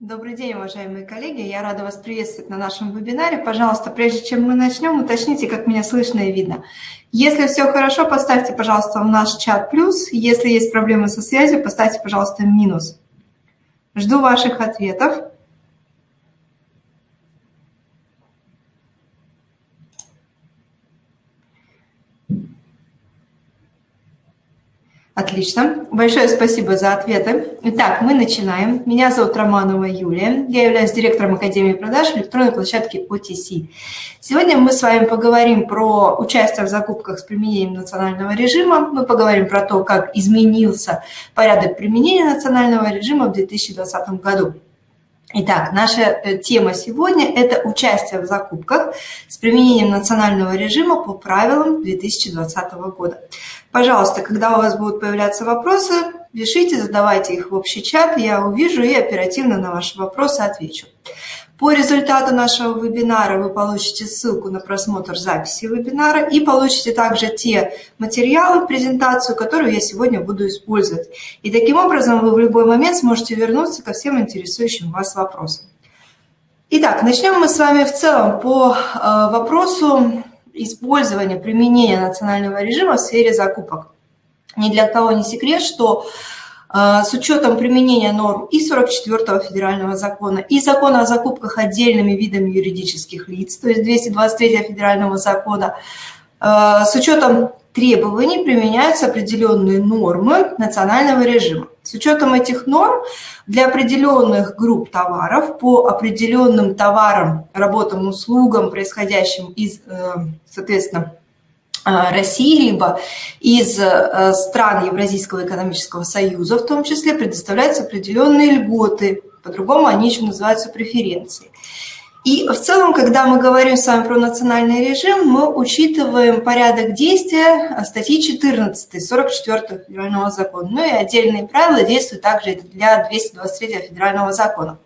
Добрый день, уважаемые коллеги. Я рада вас приветствовать на нашем вебинаре. Пожалуйста, прежде чем мы начнем, уточните, как меня слышно и видно. Если все хорошо, поставьте, пожалуйста, в наш чат плюс. Если есть проблемы со связью, поставьте, пожалуйста, минус. Жду ваших ответов. Отлично. Большое спасибо за ответы. Итак, мы начинаем. Меня зовут Романова Юлия. Я являюсь директором Академии продаж электронной площадки OTC. Сегодня мы с вами поговорим про участие в закупках с применением национального режима. Мы поговорим про то, как изменился порядок применения национального режима в 2020 году. Итак, наша э, тема сегодня – это участие в закупках с применением национального режима по правилам 2020 года. Пожалуйста, когда у вас будут появляться вопросы, пишите, задавайте их в общий чат, я увижу и оперативно на ваши вопросы отвечу. По результату нашего вебинара вы получите ссылку на просмотр записи вебинара и получите также те материалы, презентацию, которую я сегодня буду использовать. И таким образом вы в любой момент сможете вернуться ко всем интересующим вас вопросам. Итак, начнем мы с вами в целом по э, вопросу использования, применения национального режима в сфере закупок. Ни для кого не секрет, что а, с учетом применения норм и 44 федерального закона, и закона о закупках отдельными видами юридических лиц, то есть 223 федерального закона, а, с учетом требований применяются определенные нормы национального режима. С учетом этих норм для определенных групп товаров по определенным товарам, работам, услугам, происходящим из, э, соответственно, Э, России, либо из э, стран Евразийского экономического союза, в том числе предоставляются определенные льготы, по-другому они еще называются преференции. И в целом, когда мы говорим с вами про национальный режим, мы учитываем порядок действия статьи 14 44 федерального закона. Ну и отдельные правила действуют также для 223 федерального закона.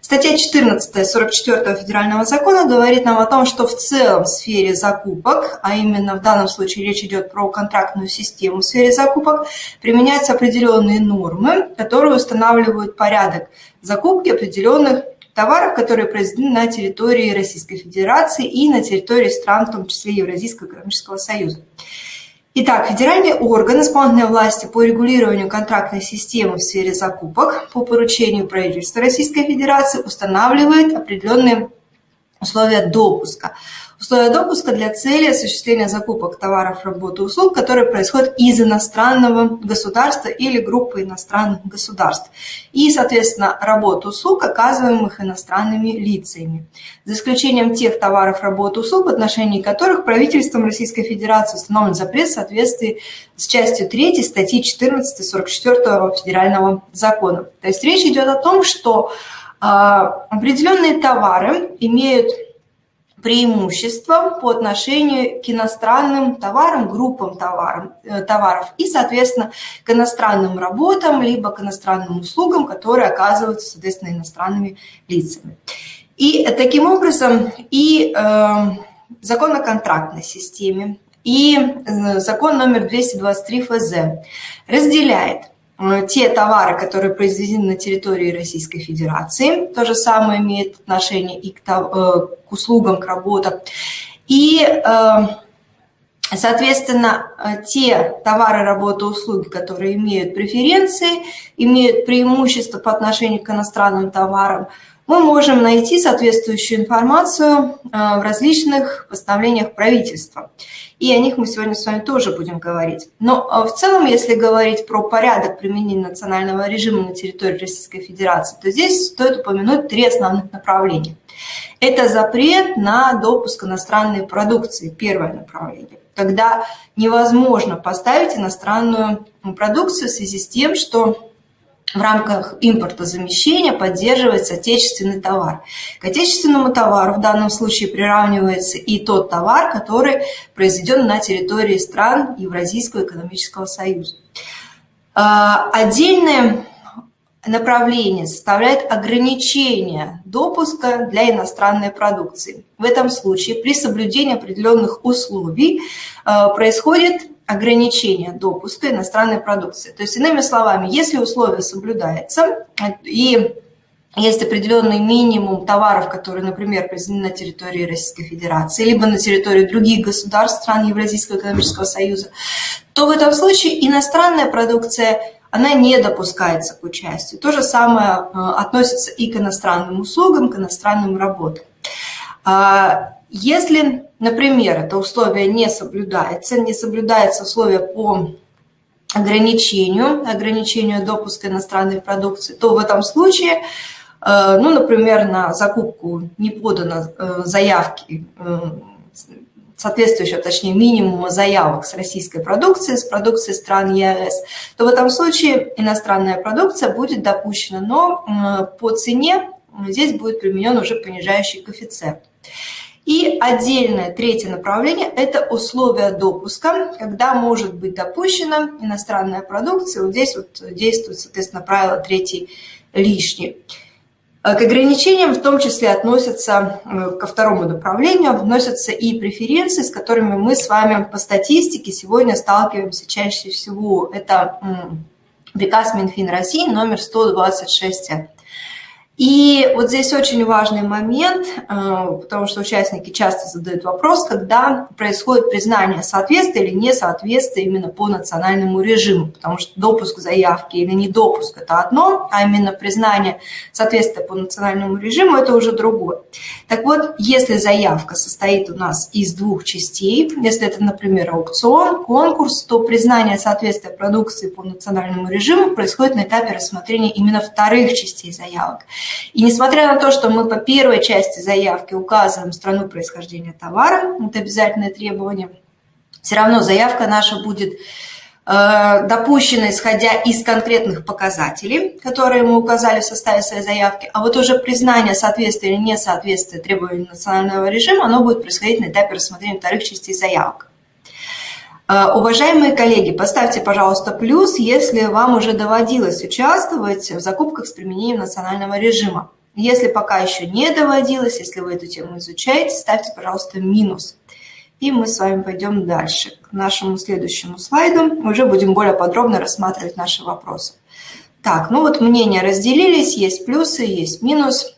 Статья 14 44 федерального закона говорит нам о том, что в целом в сфере закупок, а именно в данном случае речь идет про контрактную систему в сфере закупок, применяются определенные нормы, которые устанавливают порядок закупки определенных товаров, которые произведены на территории Российской Федерации и на территории стран, в том числе Евразийского экономического союза. Итак, федеральный орган исполнительной власти по регулированию контрактной системы в сфере закупок по поручению правительства Российской Федерации устанавливает определенные условия допуска условия допуска для цели осуществления закупок товаров, работ и услуг, которые происходят из иностранного государства или группы иностранных государств. И, соответственно, работ и услуг, оказываемых иностранными лицами. За исключением тех товаров, работ услуг, в отношении которых правительством Российской Федерации установлен запрет в соответствии с частью 3 статьи 14 44 Федерального закона. То есть речь идет о том, что э, определенные товары имеют преимущества по отношению к иностранным товарам, группам товарам, э, товаров и, соответственно, к иностранным работам, либо к иностранным услугам, которые оказываются, соответственно, иностранными лицами. И таким образом и э, закон о контрактной системе, и э, закон номер 223 ФЗ разделяет те товары, которые произведены на территории Российской Федерации, то же самое имеет отношение и к, э, к услугам, к работам. И, э, соответственно, те товары, работы, услуги, которые имеют преференции, имеют преимущество по отношению к иностранным товарам, мы можем найти соответствующую информацию в различных постановлениях правительства и о них мы сегодня с вами тоже будем говорить. Но а, в целом, если говорить про порядок применения национального режима на территории Российской Федерации, то здесь стоит упомянуть три основных направления. Это запрет на допуск иностранной продукции, первое направление когда невозможно поставить иностранную продукцию в связи с тем, что в рамках импортозамещения поддерживается отечественный товар. К отечественному товару в данном случае приравнивается и тот товар, который произведен на территории стран Евразийского экономического союза. А, отдельное направление составляет ограничение допуска для иностранной продукции. В этом случае при соблюдении определенных условий а, происходит ограничения допуска иностранной продукции. То есть, иными словами, если условие соблюдается и есть определенный минимум товаров, которые, например, произведены на территории Российской Федерации, либо на территории других государств, стран Евразийского экономического союза, то в этом случае иностранная продукция она не допускается к участию. То же самое э, относится и к иностранным услугам, к иностранным работам. А, если, например, это условие не соблюдается, не соблюдается условие по ограничению, ограничению допуска иностранной продукции, то в этом случае, э, ну, например, на закупку не подано э, заявки соответствующего, точнее, минимума заявок с российской продукцией, с продукцией стран ЕАЭС, то в этом случае иностранная продукция будет допущена, но по цене здесь будет применен уже понижающий коэффициент. И отдельное третье направление – это условия допуска, когда может быть допущена иностранная продукция. Вот здесь вот действует, соответственно, правило третий лишний. К ограничениям в том числе относятся, э, ко второму направлению, относятся и преференции, с которыми мы с вами по статистике сегодня сталкиваемся чаще всего. Это приказ Минфин России номер 126 и вот здесь очень важный момент, э, потому что участники часто задают вопрос, когда происходит признание соответствия или несоответствия именно по национальному режиму, потому что допуск заявки или недопуск – это одно, а именно признание соответствия по национальному режиму – это уже другое. Так вот, если заявка состоит у нас из двух частей, если это, например, аукцион, конкурс, то признание соответствия продукции по национальному режиму происходит на этапе рассмотрения именно вторых частей заявок. И несмотря на то, что мы по первой части заявки указываем страну происхождения товара, это обязательное требование, все равно заявка наша будет э, допущена, исходя из конкретных показателей, которые мы указали в составе своей заявки, а вот уже признание соответствия или несоответствия требованиям национального режима, оно будет происходить на этапе рассмотрения вторых частей заявок. Э, уважаемые коллеги, поставьте, пожалуйста, плюс, если вам уже доводилось участвовать в закупках с применением национального режима. Если пока еще не доводилось, если вы эту тему изучаете, ставьте, пожалуйста, минус. И мы с вами пойдем дальше. К нашему следующему слайду уже будем более подробно рассматривать наши вопросы. Так, ну вот мнения разделились, есть плюсы, есть минус.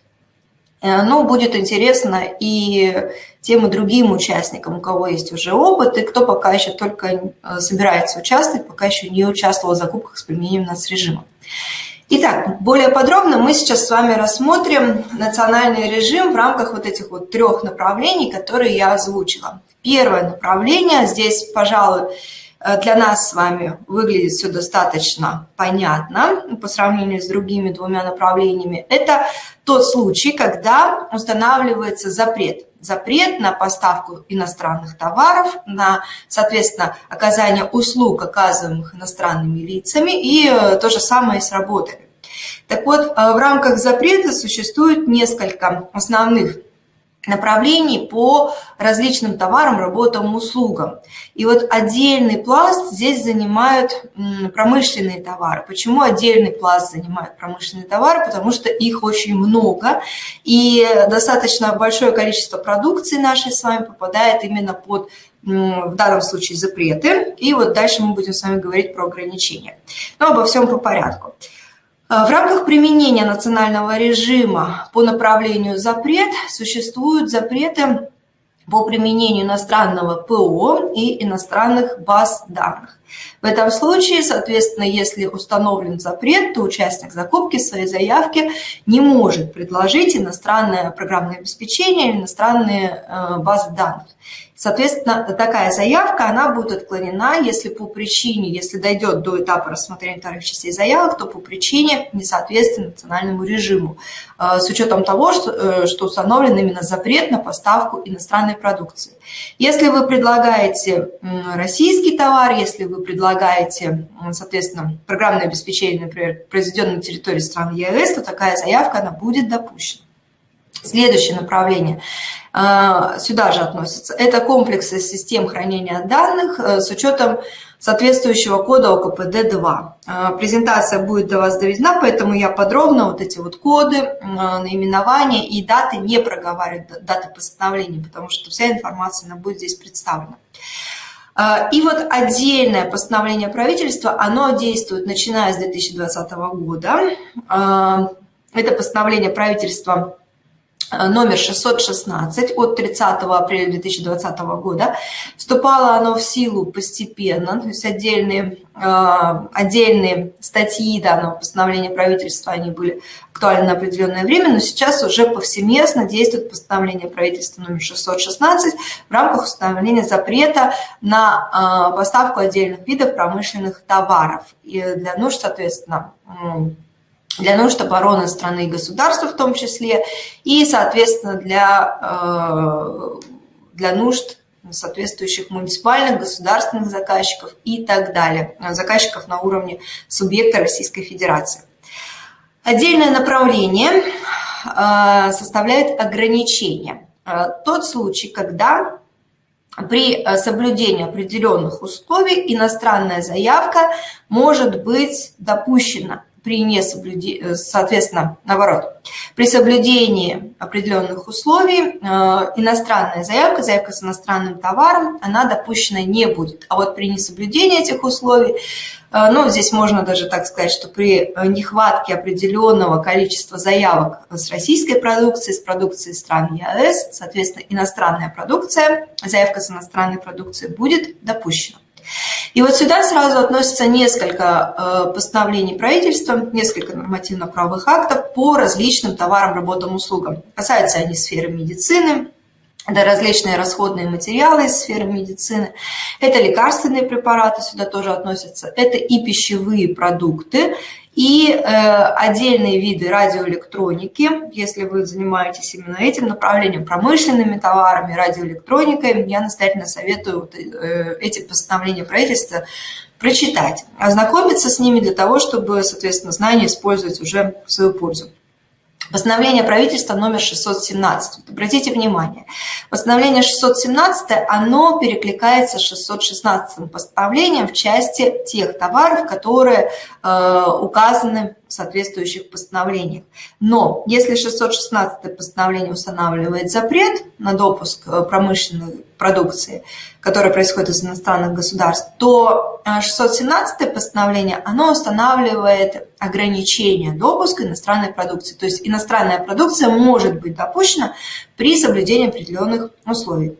Э, но будет интересно и тем и другим участникам, у кого есть уже опыт, и кто пока еще только э, собирается участвовать, пока еще не участвовал в закупках с применением нацрежима. Итак, более подробно мы сейчас с вами рассмотрим национальный режим в рамках вот этих вот трех направлений, которые я озвучила. Первое направление, здесь, пожалуй, для нас с вами выглядит все достаточно понятно по сравнению с другими двумя направлениями. Это тот случай, когда устанавливается запрет. Запрет на поставку иностранных товаров, на, соответственно, оказание услуг, оказываемых иностранными лицами, и э, то же самое с работами. Так вот, э, в рамках запрета существует несколько основных направлений по различным товарам, работам, услугам. И вот отдельный пласт здесь занимают промышленные товары. Почему отдельный пласт занимают промышленные товары? Потому что их очень много, и достаточно большое количество продукции нашей с вами попадает именно под в данном случае запреты. И вот дальше мы будем с вами говорить про ограничения. Но обо всем по порядку. А, в рамках применения национального режима по направлению запрет существуют запреты по применению иностранного ПО и иностранных баз данных. В этом случае, соответственно, если установлен запрет, то участник закупки своей заявке не может предложить иностранное программное обеспечение или иностранные э, базы данных. Соответственно, такая заявка, она будет отклонена, если по причине, если дойдет до этапа рассмотрения вторых частей заявок, то по причине несоответствия национальному режиму, э, с учетом того, э, что установлен именно запрет на поставку иностранной продукции. Если вы предлагаете российский товар, если вы предлагаете, соответственно, программное обеспечение, например, произведенное на территории стран ЕАЭС, то такая заявка, она будет допущена. Следующее направление а, сюда же относится. Это комплексы систем хранения данных э, с учетом соответствующего кода ОКПД-2. А, презентация будет до вас доведена, поэтому я подробно вот эти вот коды, наименования и даты не проговариваю, даты постановления, потому что вся информация она будет здесь представлена. А, и вот отдельное постановление правительства, оно действует начиная с 2020 года. Это постановление правительства номер 616 от 30 апреля 2020 года. Вступало оно в силу постепенно, то есть отдельные, э, отдельные статьи данного постановления правительства, они были актуальны на определенное время, но сейчас уже повсеместно действует постановление правительства номер 616 в рамках установления запрета на э, поставку отдельных видов промышленных товаров. И для нужд, соответственно, для нужд обороны страны и государства в том числе, и, соответственно, для, э, для нужд соответствующих муниципальных, государственных заказчиков и так далее, заказчиков на уровне субъекта Российской Федерации. Отдельное направление э, составляет ограничения. Э, тот случай, когда при соблюдении определенных условий иностранная заявка может быть допущена при несоблюдении, э, соответственно, наоборот, при соблюдении определенных условий э, иностранная заявка, заявка с иностранным товаром, она допущена не будет. А вот при несоблюдении этих условий, э, ну, здесь можно даже так сказать, что при нехватке определенного количества заявок с российской продукцией, с продукцией стран ЕАЭС, соответственно, иностранная продукция, заявка с иностранной продукцией будет допущена. И вот сюда сразу относятся несколько э, постановлений правительства, несколько нормативно-правовых актов по различным товарам, работам, услугам. Касаются они сферы медицины, это различные расходные материалы из сферы медицины, это лекарственные препараты, сюда тоже относятся, это и пищевые продукты, и э, отдельные виды радиоэлектроники, если вы занимаетесь именно этим направлением, промышленными товарами, радиоэлектроникой, я настоятельно советую вот, э, эти постановления правительства прочитать, ознакомиться с ними для того, чтобы, соответственно, знания использовать уже в свою пользу. Постановление правительства номер 617. Вот обратите внимание, постановление 617, оно перекликается с 616 постановлением в части тех товаров, которые э, указаны соответствующих постановлениях. Но если 616 постановление устанавливает запрет на допуск э, промышленной продукции, которая происходит из иностранных государств, то 617 э, постановление, оно устанавливает ограничение допуска иностранной продукции. То есть иностранная продукция может быть допущена при соблюдении определенных условий.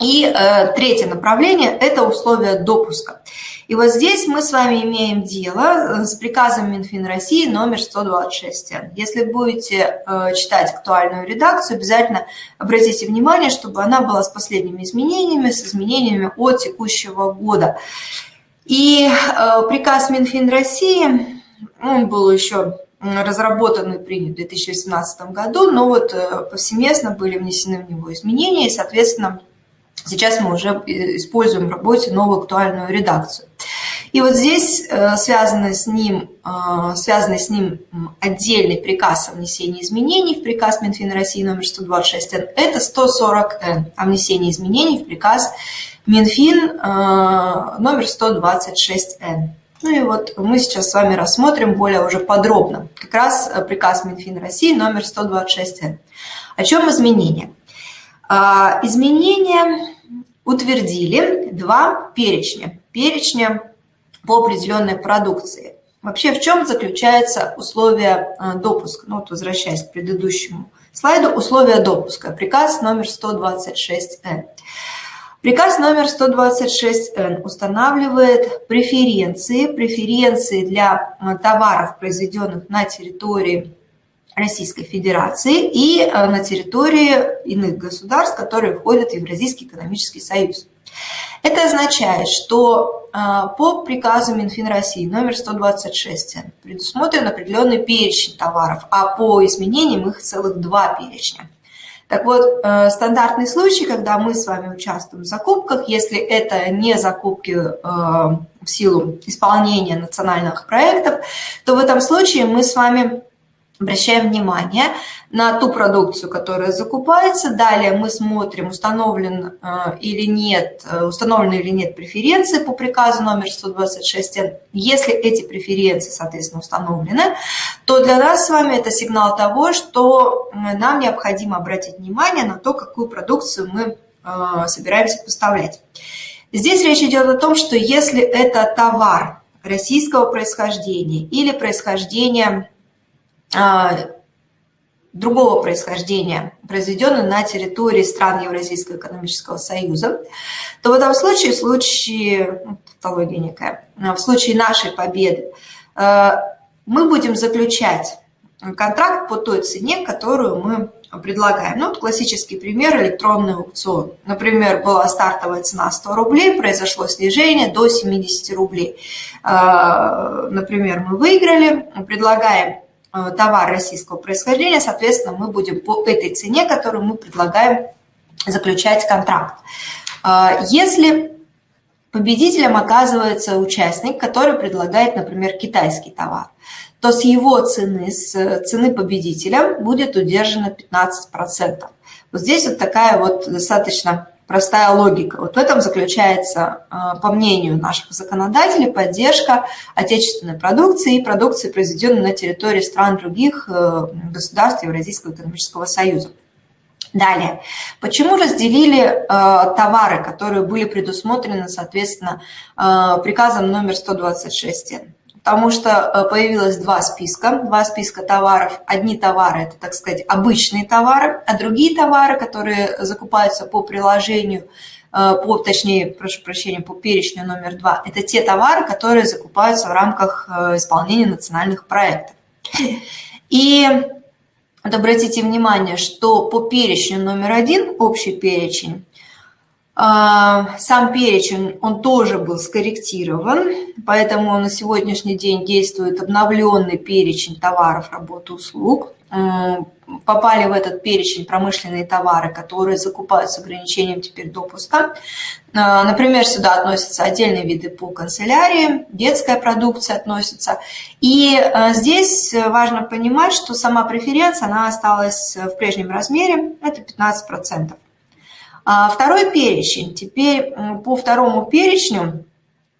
И э, третье направление – это условия допуска. И вот здесь мы с вами имеем дело э, с приказом Минфин России номер 126. Если будете э, читать актуальную редакцию, обязательно обратите внимание, чтобы она была с последними изменениями, с изменениями от текущего года. И э, приказ Минфин России, он был еще разработан и принят в 2018 году, но вот повсеместно были внесены в него изменения, и, соответственно, Сейчас мы уже используем в работе новую актуальную редакцию. И вот здесь э, связано с ним, э, связанный с ним отдельный приказ о внесении изменений в приказ Минфина России номер 126Н. Это 140Н о внесении изменений в приказ Минфин э, номер 126Н. Ну и вот мы сейчас с вами рассмотрим более уже подробно как раз приказ Минфина России номер 126Н. О чем изменения? Изменения утвердили два перечня. Перечня по определенной продукции. Вообще, в чем заключается условие а, допуска? Ну, вот возвращаясь к предыдущему слайду, условия допуска. Приказ номер 126Н. Приказ номер 126Н устанавливает преференции, преференции для а, товаров, произведенных на территории Российской Федерации и э, на территории иных государств, которые входят в Евразийский экономический союз. Это означает, что э, по приказу Минфин России номер 126 предусмотрен определенный перечень товаров, а по изменениям их целых два перечня. Так вот, э, стандартный случай, когда мы с вами участвуем в закупках, если это не закупки в силу исполнения национальных проектов, то в этом случае мы с вами обращаем внимание на ту продукцию, которая закупается. Далее мы смотрим, установлен э, или нет, э, установлены или нет преференции по приказу номер 126. Если эти преференции, соответственно, установлены, то для нас с вами это сигнал того, что нам необходимо обратить внимание на то, какую продукцию мы э, собираемся поставлять. Здесь речь идет о том, что если это товар российского происхождения или происхождения другого происхождения, произведенный на территории стран Евразийского экономического союза, то в этом случае, в случае, ну, тавтология некая, в случае нашей победы, э, мы будем заключать контракт по той цене, которую мы предлагаем. Ну, вот классический пример – электронный аукцион. Например, была стартовая цена 100 рублей, произошло снижение до 70 рублей. Например, мы выиграли, предлагаем товар российского происхождения, соответственно, мы будем по этой цене, которую мы предлагаем, заключать контракт. Э, если победителем оказывается участник, который предлагает, например, китайский товар, то с его цены, с цены победителя будет удержано 15%. Вот здесь вот такая вот достаточно простая логика. Вот в этом заключается, а, по мнению наших законодателей, поддержка отечественной продукции и продукции, произведенной на территории стран других э, государств Евразийского экономического союза. Далее, почему разделили э, товары, которые были предусмотрены, соответственно, э, приказом номер 126? Потому что э, появилось два списка, два списка товаров. Одни товары – это, так сказать, обычные товары, а другие товары, которые закупаются по приложению, э, по, точнее, прошу прощения, по перечню номер два, это те товары, которые закупаются в рамках э, исполнения национальных проектов. И вот обратите внимание, что по перечню номер один, общий перечень, сам перечень, он тоже был скорректирован, поэтому на сегодняшний день действует обновленный перечень товаров, работ услуг. Попали в этот перечень промышленные товары, которые закупают с ограничением теперь допуска. А, например, сюда относятся отдельные виды по канцелярии, детская продукция относится. И а, здесь важно понимать, что сама преференция, она осталась в прежнем размере, это 15%. А второй перечень. Теперь по второму перечню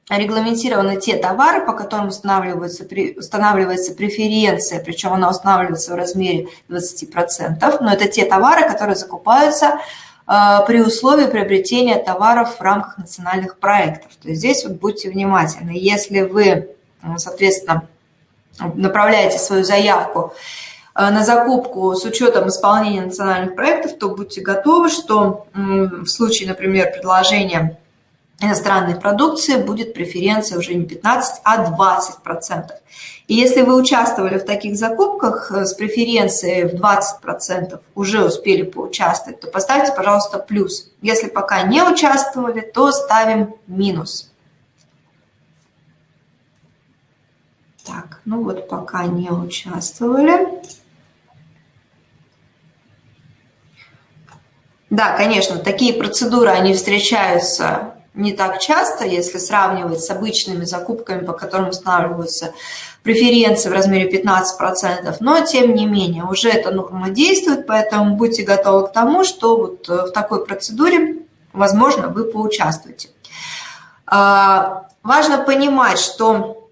регламентированы те товары, по которым устанавливается, устанавливается преференция, причем она устанавливается в размере 20%, но это те товары, которые закупаются а, при условии приобретения товаров в рамках национальных проектов. То есть здесь вот будьте внимательны. Если вы, соответственно, направляете свою заявку на закупку с учетом исполнения национальных проектов, то будьте готовы, что в случае, например, предложения иностранной продукции будет преференция уже не 15, а 20%. И если вы участвовали в таких закупках э, с преференцией в 20%, уже успели поучаствовать, то поставьте, пожалуйста, плюс. Если пока не участвовали, то ставим минус. Так, ну вот пока не участвовали. Да, конечно, такие процедуры, они встречаются не так часто, если сравнивать с обычными закупками, по которым устанавливаются преференции в размере 15%, но тем не менее уже эта норма действует, поэтому будьте готовы к тому, что вот э, в такой процедуре, возможно, вы поучаствуете. А, важно понимать, что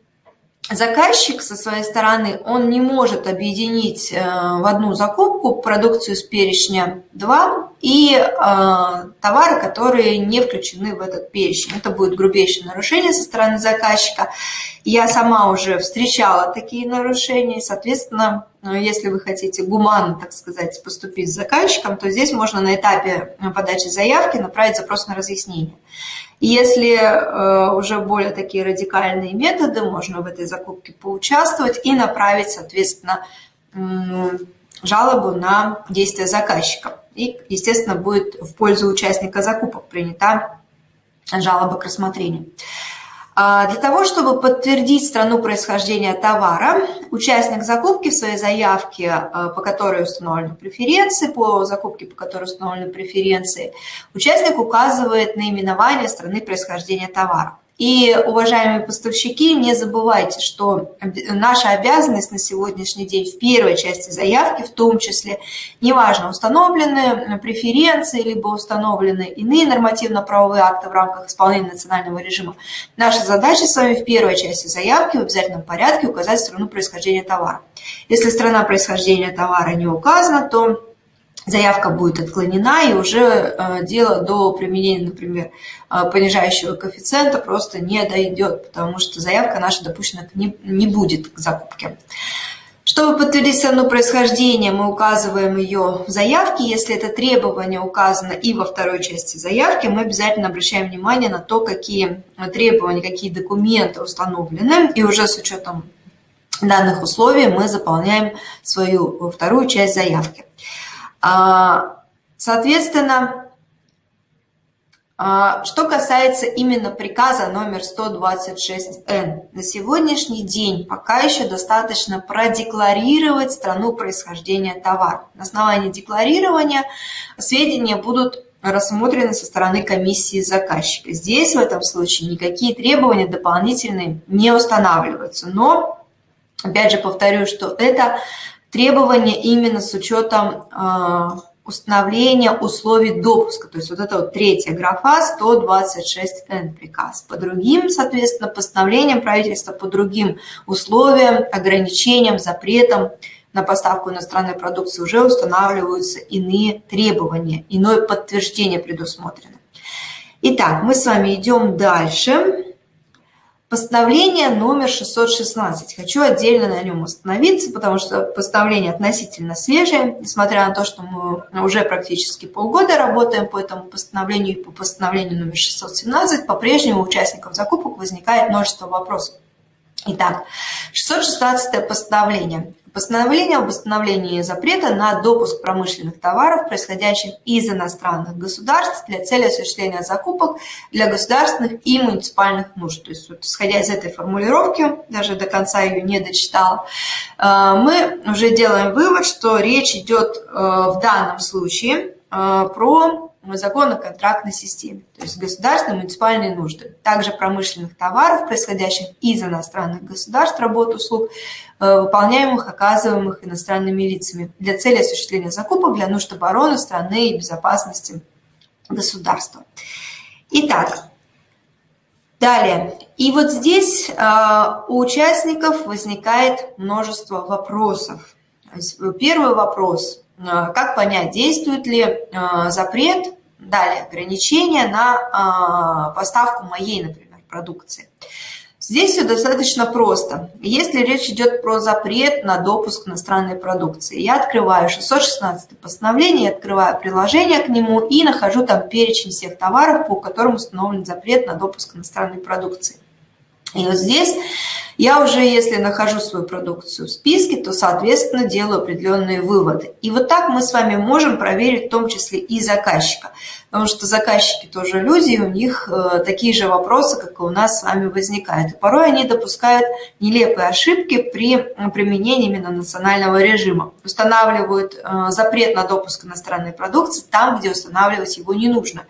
заказчик со своей стороны, он не может объединить э, в одну закупку продукцию с перечня 2 и э, товары, которые не включены в этот перечень. Это будет грубейшее нарушение со стороны заказчика. Я сама уже встречала такие нарушения, соответственно, э, если вы хотите гуманно, так сказать, поступить с заказчиком, то здесь можно на этапе подачи заявки направить запрос на разъяснение. Если э, уже более такие радикальные методы, можно в этой закупке поучаствовать и направить, соответственно, жалобу на действия заказчика. И, естественно, будет в пользу участника закупок принята жалоба к рассмотрению. А, для того, чтобы подтвердить страну происхождения товара, участник закупки в своей заявке, а, по которой установлены преференции, по закупке, по которой установлены преференции, участник указывает наименование страны происхождения товара. И, уважаемые поставщики, не забывайте, что наша обязанность на сегодняшний день в первой части заявки, в том числе, неважно, установлены преференции, либо установлены иные нормативно-правовые акты в рамках исполнения национального режима, наша задача с вами в первой части заявки в обязательном порядке указать страну происхождения товара. Если страна происхождения товара не указана, то заявка будет отклонена, и уже э, дело до применения, например, э, понижающего коэффициента просто не дойдет, потому что заявка наша допущена не, не будет к закупке. Чтобы подтвердить страну происхождения, мы указываем ее в заявке. Если это требование указано и во второй части заявки, мы обязательно обращаем внимание на то, какие требования, какие документы установлены. И уже с учетом данных условий мы заполняем свою вторую часть заявки. А, соответственно, а, что касается именно приказа номер 126Н, на сегодняшний день пока еще достаточно продекларировать страну происхождения товара. На основании декларирования сведения будут рассмотрены со стороны комиссии заказчика. Здесь в этом случае никакие требования дополнительные не устанавливаются. Но, опять же, повторю, что это требования именно с учетом а, установление условий допуска, то есть вот это вот третья графа 126Н приказ. По другим, соответственно, постановлениям правительства, по другим условиям, ограничениям, запретам на поставку иностранной продукции уже устанавливаются иные требования, иное подтверждение предусмотрено. Итак, мы с вами идем дальше. Постановление номер 616. Хочу отдельно на нем остановиться, потому что постановление относительно свежее, несмотря на то, что мы уже практически полгода работаем по этому постановлению и по постановлению номер 617, по-прежнему у участников закупок возникает множество вопросов. Итак, 616 постановление. Постановление об установлении запрета на допуск промышленных товаров, происходящих из иностранных государств для цели осуществления закупок для государственных и муниципальных нужд. То есть, вот, исходя из этой формулировки, даже до конца ее не дочитала, э, мы уже делаем вывод, что речь идет э, в данном случае э, про закон о контрактной системе, то есть государственные муниципальные нужды. Также промышленных товаров, происходящих из иностранных государств, работ, услуг, э, выполняемых, оказываемых иностранными лицами для цели осуществления закупок для нужд обороны страны и безопасности государства. Итак, далее. И вот здесь э, у участников возникает множество вопросов. Первый вопрос – как понять, действует ли э, запрет, далее ограничения на э, поставку моей, например, продукции. Здесь все достаточно просто. Если речь идет про запрет на допуск иностранной продукции, я открываю 616 постановление, открываю приложение к нему и нахожу там перечень всех товаров, по которым установлен запрет на допуск иностранной продукции. И вот здесь я уже, если нахожу свою продукцию в списке, то, соответственно, делаю определенные выводы. И вот так мы с вами можем проверить в том числе и заказчика потому что заказчики тоже люди, и у них э, такие же вопросы, как и у нас с вами возникают. И порой они допускают нелепые ошибки при применении именно национального режима. Устанавливают э, запрет на допуск иностранной продукции там, где устанавливать его не нужно.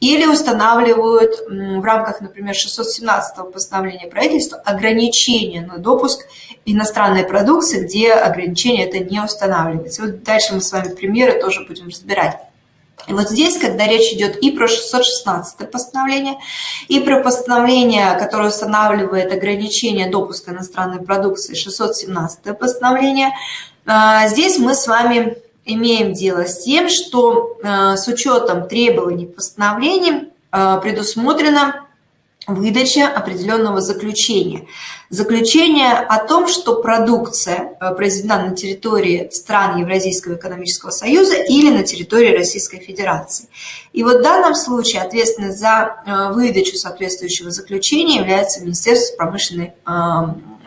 Или устанавливают в рамках, например, 617 постановления правительства ограничения на допуск иностранной продукции, где ограничение это не устанавливается. Вот дальше мы с вами примеры тоже будем разбирать. И вот здесь, когда речь идет и про 616 постановление, и про постановление, которое устанавливает ограничение допуска иностранной продукции, 617 постановление, а, здесь мы с вами имеем дело с тем, что а, с учетом требований постановлений а, предусмотрено выдача определенного заключения. Заключение о том, что продукция э, произведена на территории стран Евразийского экономического союза или на территории Российской Федерации. И вот в данном случае ответственность за э, выдачу соответствующего заключения является Министерство промышленной э,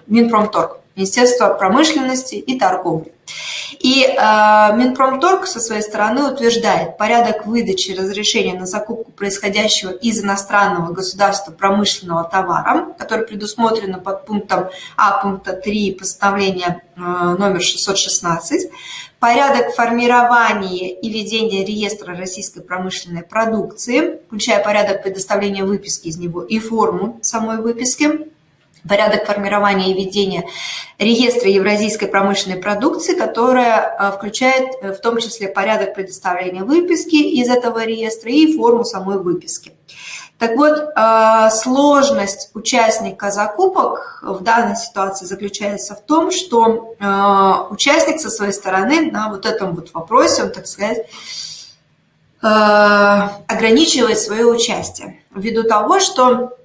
Минпромторг. Министерство промышленности и торговли. И э, Минпромторг со своей стороны утверждает порядок выдачи разрешения на закупку происходящего из иностранного государства промышленного товара, который предусмотрено под пунктом А пункта 3 постановления э, номер 616, порядок формирования и ведения реестра российской промышленной продукции, включая порядок предоставления выписки из него и форму самой выписки, порядок формирования и ведения реестра евразийской промышленной продукции, которая э, включает э, в том числе порядок предоставления выписки из этого реестра и форму самой выписки. Так вот, э, сложность участника закупок в данной ситуации заключается в том, что участник со своей стороны на вот этом вот вопросе, он, так сказать, ограничивает свое участие ввиду того, что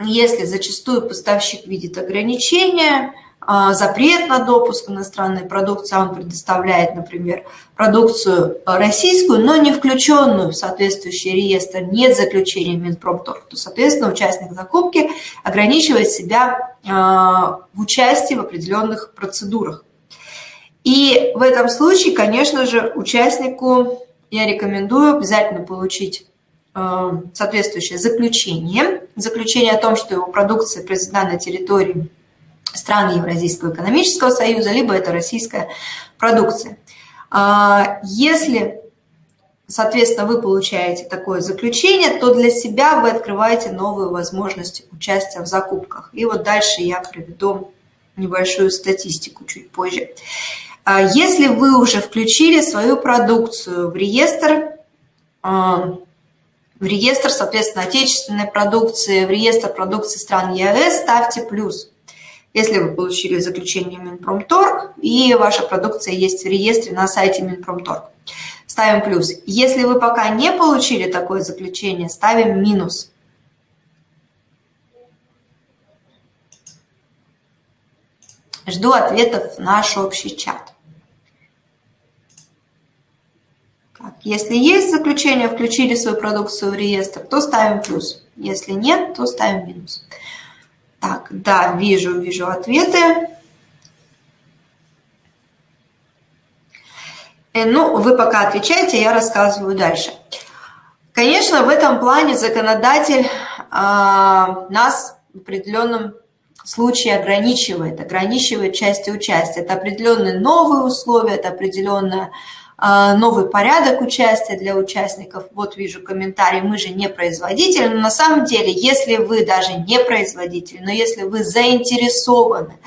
если зачастую поставщик видит ограничения, а, запрет на допуск иностранной продукции, а он предоставляет, например, продукцию российскую, но не включенную в соответствующий реестр, нет заключения Минпромторг, то, соответственно, участник закупки ограничивает себя в участии в определенных процедурах. И в этом случае, конечно же, участнику я рекомендую обязательно получить соответствующее заключение, заключение о том, что его продукция произведена на территории стран Евразийского экономического союза, либо это российская продукция. А, если, соответственно, вы получаете такое заключение, то для себя вы открываете новые возможности участия в закупках. И вот дальше я приведу небольшую статистику чуть позже. А если вы уже включили свою продукцию в реестр, а, в реестр, соответственно, отечественной продукции, в реестр продукции стран ЕАЭС, ставьте плюс. Если вы получили заключение Минпромторг и ваша продукция есть в реестре на сайте Минпромторг, ставим плюс. Если вы пока не получили такое заключение, ставим минус. Жду ответов в наш общий чат. Если есть заключение, включили свою продукцию в реестр, то ставим плюс. Если нет, то ставим минус. Так, да, вижу, вижу ответы. Э, ну, вы пока отвечаете, я рассказываю дальше. Конечно, в этом плане законодатель а, нас в определенном случае ограничивает, ограничивает части участия. Это определенные новые условия, это определенная новый порядок участия для участников. Вот вижу комментарий, мы же не производитель. Но на самом деле, если вы даже не производитель, но если вы заинтересованы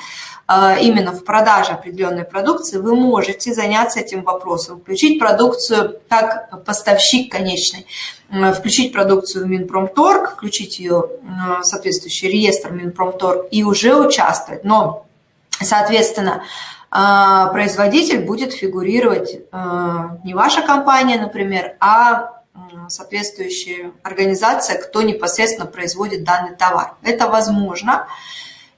а, именно в продаже определенной продукции, вы можете заняться этим вопросом, включить продукцию как поставщик конечный, включить продукцию в Минпромторг, включить ее в соответствующий реестр Минпромторг и уже участвовать. Но, соответственно, а, производитель будет фигурировать а, не ваша компания, например, а соответствующая организация, кто непосредственно производит данный товар. Это возможно.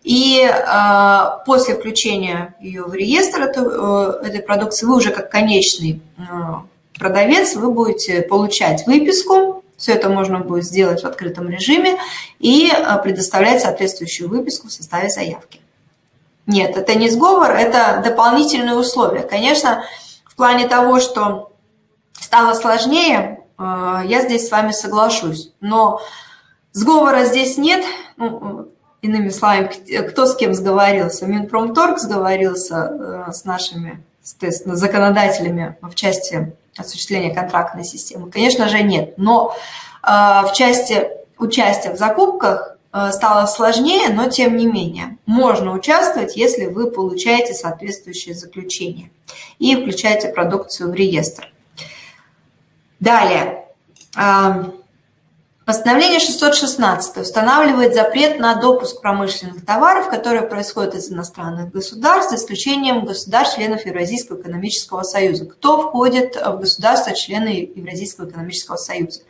И э, после включения ее в реестр эту, э, этой продукции вы уже как конечный продавец, вы будете получать выписку, все это можно будет сделать в открытом режиме и предоставлять соответствующую выписку в составе заявки. Нет, это не сговор, это дополнительные условия. Конечно, в плане того, что стало сложнее, э, я здесь с вами соглашусь. Но сговора здесь нет. Ну, иными словами, кто с кем сговорился? Минпромторг сговорился э, с нашими соответственно, законодателями в части осуществления контрактной системы? Конечно же, нет. Но э, в части участия в закупках стало сложнее, но тем не менее можно участвовать, если вы получаете соответствующее заключение и включаете продукцию в реестр. Далее. Эм, постановление 616 устанавливает запрет на допуск промышленных товаров, которые происходят из иностранных государств, за исключением государств-членов Евразийского экономического союза. Кто входит в государства-члены Евразийского экономического союза?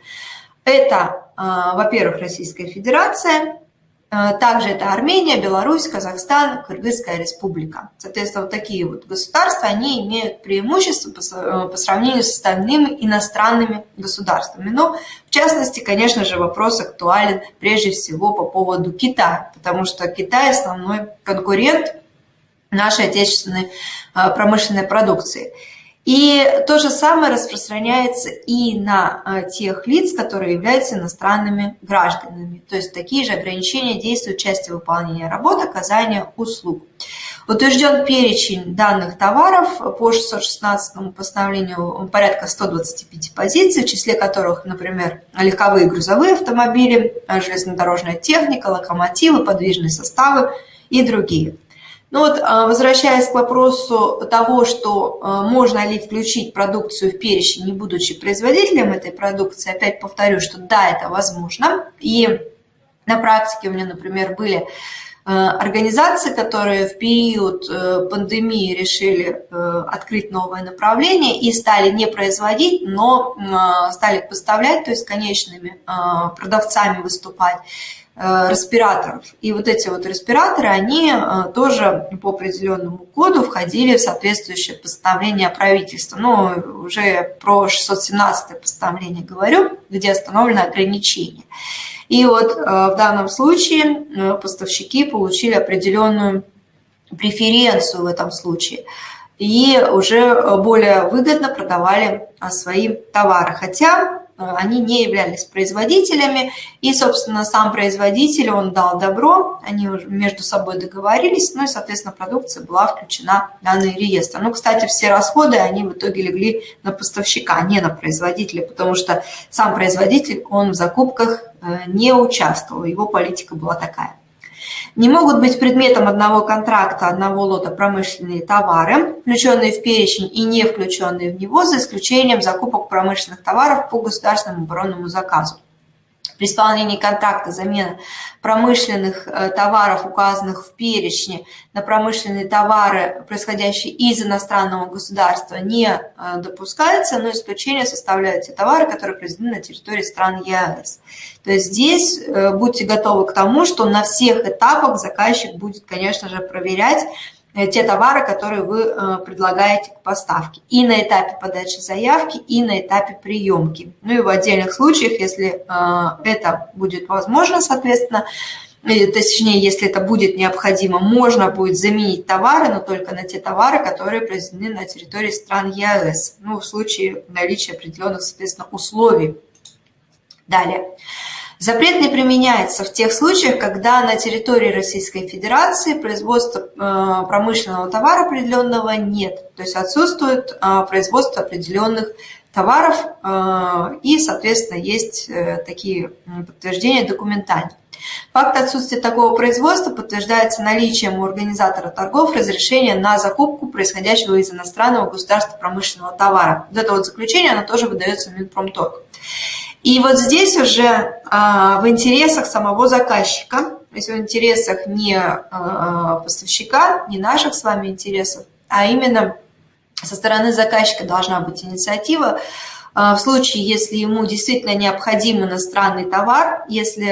Это, а, во-первых, Российская Федерация, а, также это Армения, Беларусь, Казахстан, Кыргызская республика. Соответственно, вот такие вот государства, они имеют преимущество по, по сравнению с остальными иностранными государствами. Но, в частности, конечно же, вопрос актуален прежде всего по поводу Китая, потому что Китай основной конкурент нашей отечественной а, промышленной продукции. И то же самое распространяется и на а, тех лиц, которые являются иностранными гражданами. То есть такие же ограничения действуют в части выполнения работы, оказания услуг. Утвержден перечень данных товаров по 616 постановлению порядка 125 позиций, в числе которых, например, легковые грузовые автомобили, железнодорожная техника, локомотивы, подвижные составы и другие. Ну вот, а, возвращаясь к вопросу того, что а, можно ли включить продукцию в перечень, не будучи производителем этой продукции, опять повторю, что да, это возможно. И на практике у меня, например, были а, организации, которые в период пандемии решили открыть новое направление и стали не производить, но стали поставлять, то есть конечными продавцами выступать респираторов. И вот эти вот респираторы, они э, тоже по определенному коду входили в соответствующее постановление правительства. Ну, уже про 617 постановление говорю, где установлено ограничение. И вот э, в данном случае поставщики получили определенную преференцию в этом случае и уже более выгодно продавали свои товары. Хотя Э, они не являлись производителями, и, собственно, сам производитель, он дал добро, они между собой договорились, ну и, соответственно, продукция была включена в данный реестр. Ну, кстати, все расходы, они в итоге легли на поставщика, а не на производителя, потому что сам производитель, он в закупках э, не участвовал, его политика была такая. Не могут быть предметом одного контракта, одного лота промышленные товары, включенные в перечень и не включенные в него, за исключением закупок промышленных товаров по государственному оборонному заказу при исполнении контракта замена промышленных э, товаров, указанных в перечне, на промышленные товары, происходящие из иностранного государства, не э, допускается, но исключение составляют те товары, которые произведены на территории стран ЕАЭС. То есть здесь э, будьте готовы к тому, что на всех этапах заказчик будет, конечно же, проверять, те товары, которые вы э, предлагаете к поставке. И на этапе подачи заявки, и на этапе приемки. Ну и в отдельных случаях, если э, это будет возможно, соответственно, точнее, если это будет необходимо, можно будет заменить товары, но только на те товары, которые произведены на территории стран ЕАЭС, ну, в случае наличия определенных, соответственно, условий. Далее. Запрет не применяется в тех случаях, когда на территории Российской Федерации производства э, промышленного товара определенного нет, то есть отсутствует э, производство определенных товаров э, и, соответственно, есть такие подтверждения документальные. Факт отсутствия такого производства подтверждается наличием у организатора торгов разрешения на закупку происходящего из иностранного государства промышленного товара. Вот это вот заключение, оно тоже выдается Минпромторг. И вот здесь уже а, в интересах самого заказчика, то есть в интересах не а, поставщика, не наших с вами интересов, а именно со стороны заказчика должна быть инициатива, а, в случае, если ему действительно необходим иностранный товар, если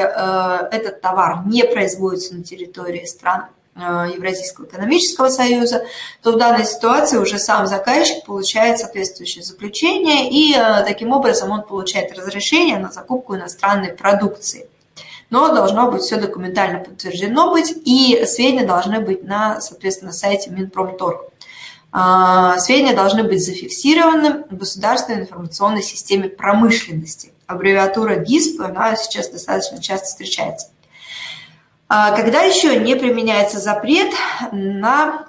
этот товар не производится на территории страны, Евразийского экономического союза, то в данной ситуации уже сам заказчик получает соответствующее заключение, и э, таким образом он получает разрешение на закупку иностранной продукции. Но должно быть все документально подтверждено быть, и сведения должны быть на, соответственно, сайте Минпромторг. Э, сведения должны быть зафиксированы в Государственной информационной системе промышленности. Аббревиатура ГИСП, она сейчас достаточно часто встречается. А когда еще не применяется запрет на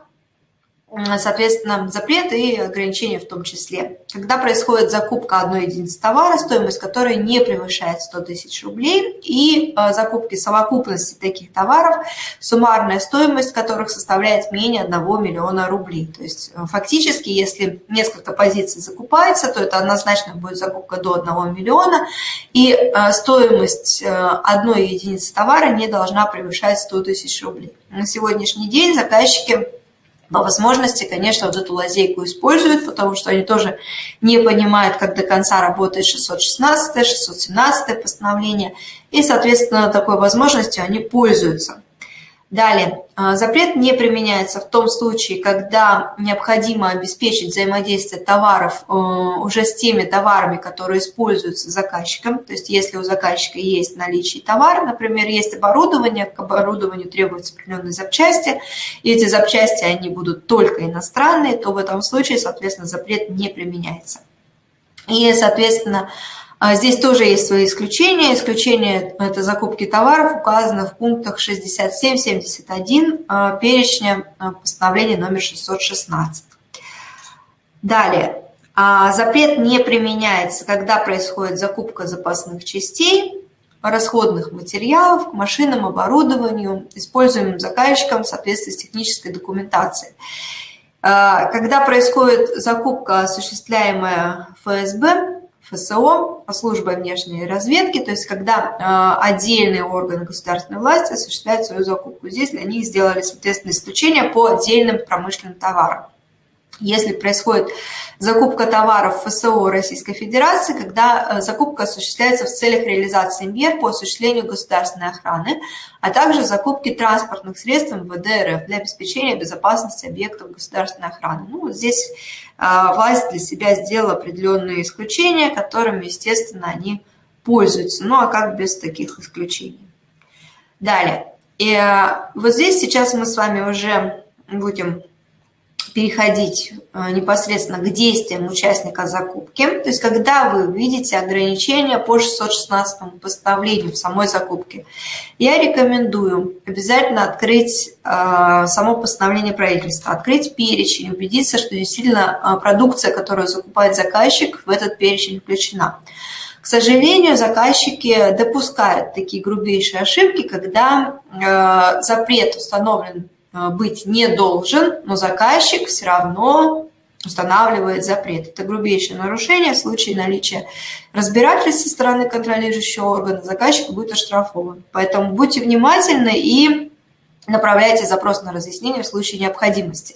соответственно, запрет и ограничения в том числе. Когда происходит закупка одной единицы товара, стоимость которой не превышает 100 тысяч рублей, и э, закупки совокупности таких товаров, суммарная стоимость которых составляет менее 1 миллиона рублей. То есть э, фактически, если несколько позиций закупается, то это однозначно будет закупка до 1 миллиона, и э, стоимость одной единицы товара не должна превышать 100 тысяч рублей. На сегодняшний день заказчики по возможности, конечно, вот эту лазейку используют, потому что они тоже не понимают, как до конца работает 616, 617 постановление, и, соответственно, такой возможностью они пользуются. Далее, запрет не применяется в том случае, когда необходимо обеспечить взаимодействие товаров э, уже с теми товарами, которые используются заказчиком. То есть если у заказчика есть наличие товара, например, есть оборудование, к оборудованию требуются определенные запчасти, и эти запчасти они будут только иностранные, то в этом случае, соответственно, запрет не применяется. И, соответственно, а здесь тоже есть свои исключения. Исключения – это закупки товаров, указанных в пунктах 67-71 а, перечня а, постановления номер 616. Далее. Запрет не применяется, когда происходит закупка запасных частей, расходных материалов к машинам, оборудованию, используемым заказчиком в соответствии с технической документацией. Когда происходит закупка, осуществляемая ФСБ, ФСО, службой внешней разведки, то есть когда э, отдельные органы государственной власти осуществляют свою закупку. Здесь для них сделали, соответственно, исключение по отдельным промышленным товарам. Если происходит закупка товаров ФСО Российской Федерации, когда э, закупка осуществляется в целях реализации мер по осуществлению государственной охраны, а также закупки транспортных средств МВД РФ для обеспечения безопасности объектов государственной охраны. Ну, здесь э, власть для себя сделала определенные исключения, которыми, естественно, они пользуются. Ну, а как без таких исключений? Далее. И э, вот здесь сейчас мы с вами уже будем переходить э, непосредственно к действиям участника закупки. То есть, когда вы видите ограничения по 616 постановлению в самой закупке, я рекомендую обязательно открыть э, само постановление правительства, открыть перечень, убедиться, что действительно э, продукция, которую закупает заказчик, в этот перечень включена. К сожалению, заказчики допускают такие грубейшие ошибки, когда запрет установлен быть не должен, но заказчик все равно устанавливает запрет. Это грубейшее нарушение. В случае наличия разбирательств со стороны контролирующего органа заказчик будет оштрафован. Поэтому будьте внимательны и направляйте запрос на разъяснение в случае необходимости.